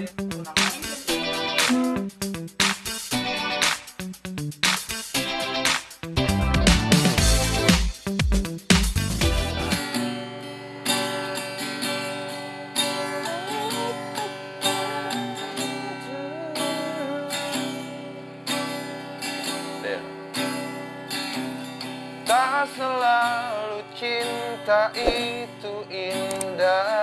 Tak selalu cinta itu indah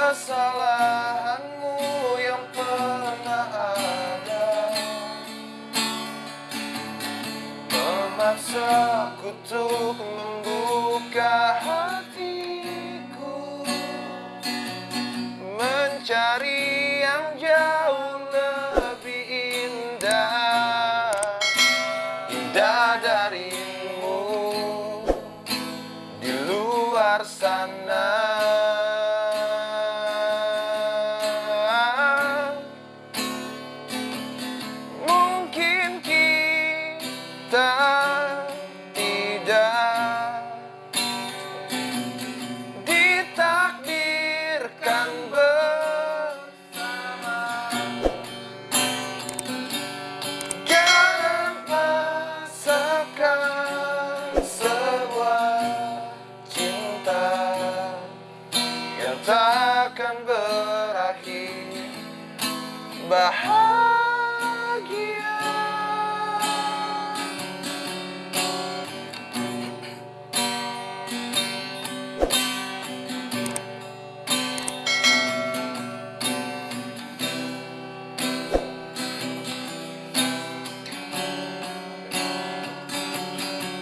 Kesalahanmu yang pernah ada. Memaksaku untuk membuka hatiku. Mencari yang jauh lebih indah. Indah bahagia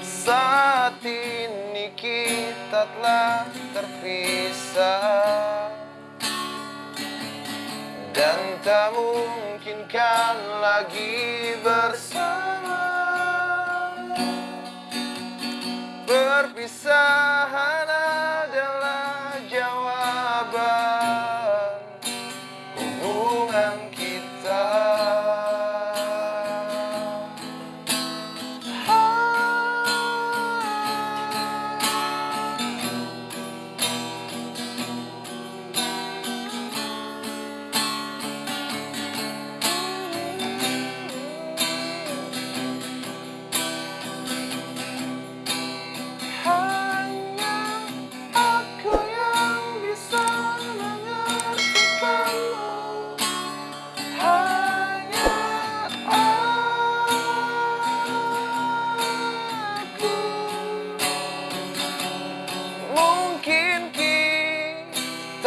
Saat ini kita telah terpisah tak mungkin kan lagi bersama? Perpisahan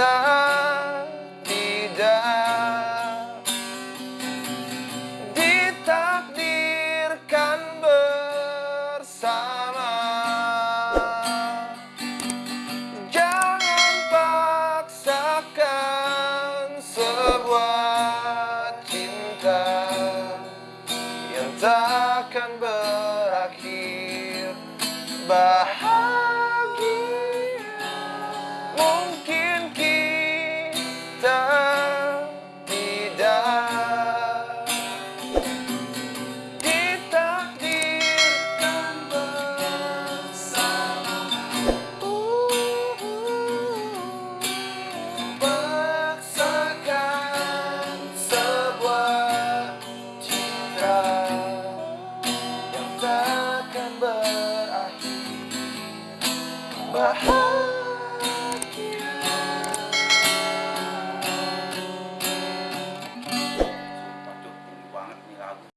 tidak ditakdirkan bersama. Jangan paksakan sebuah cinta Yang takkan berakhir. Bahagia